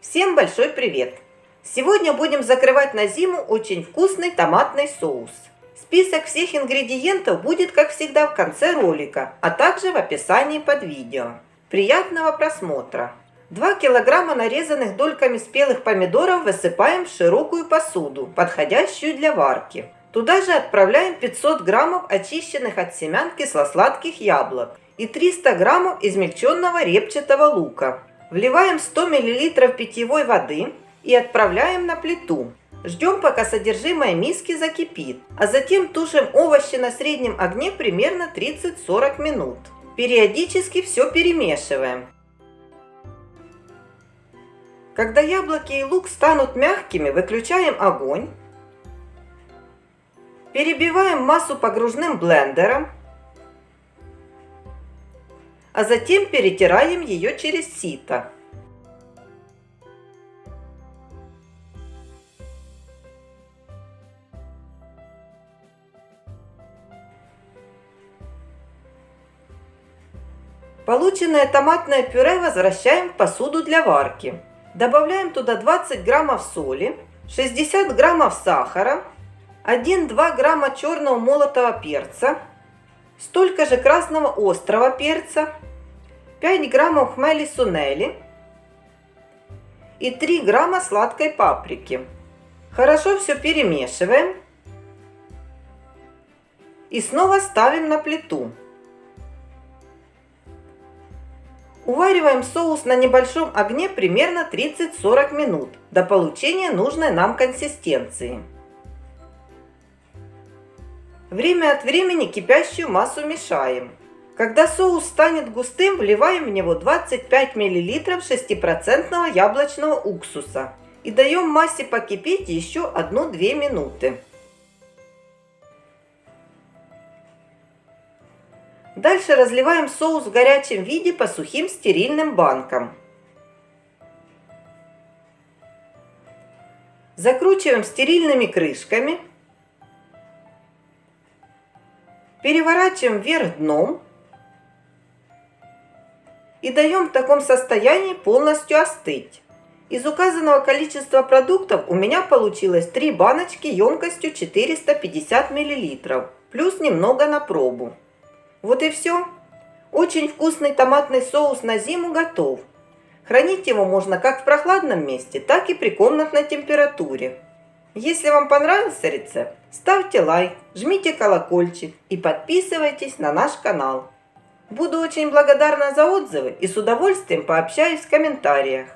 Всем большой привет! Сегодня будем закрывать на зиму очень вкусный томатный соус. Список всех ингредиентов будет, как всегда, в конце ролика, а также в описании под видео. Приятного просмотра! 2 килограмма нарезанных дольками спелых помидоров высыпаем в широкую посуду, подходящую для варки. Туда же отправляем 500 граммов очищенных от семян кисло-сладких яблок и 300 граммов измельченного репчатого лука. Вливаем 100 мл питьевой воды и отправляем на плиту. Ждем, пока содержимое миски закипит, а затем тушим овощи на среднем огне примерно 30-40 минут. Периодически все перемешиваем. Когда яблоки и лук станут мягкими, выключаем огонь. Перебиваем массу погружным блендером а затем перетираем ее через сито. Полученное томатное пюре возвращаем в посуду для варки. Добавляем туда 20 граммов соли, 60 граммов сахара, 1-2 грамма черного молотого перца, столько же красного острого перца, 5 граммов хмели сунели и 3 грамма сладкой паприки. Хорошо все перемешиваем и снова ставим на плиту. Увариваем соус на небольшом огне примерно 30-40 минут до получения нужной нам консистенции. Время от времени кипящую массу мешаем. Когда соус станет густым, вливаем в него 25 мл 6% яблочного уксуса и даем массе покипеть еще 1-2 минуты. Дальше разливаем соус в горячем виде по сухим стерильным банкам. Закручиваем стерильными крышками Переворачиваем вверх дном и даем в таком состоянии полностью остыть. Из указанного количества продуктов у меня получилось 3 баночки емкостью 450 мл, плюс немного на пробу. Вот и все. Очень вкусный томатный соус на зиму готов. Хранить его можно как в прохладном месте, так и при комнатной температуре. Если вам понравился рецепт, ставьте лайк, жмите колокольчик и подписывайтесь на наш канал. Буду очень благодарна за отзывы и с удовольствием пообщаюсь в комментариях.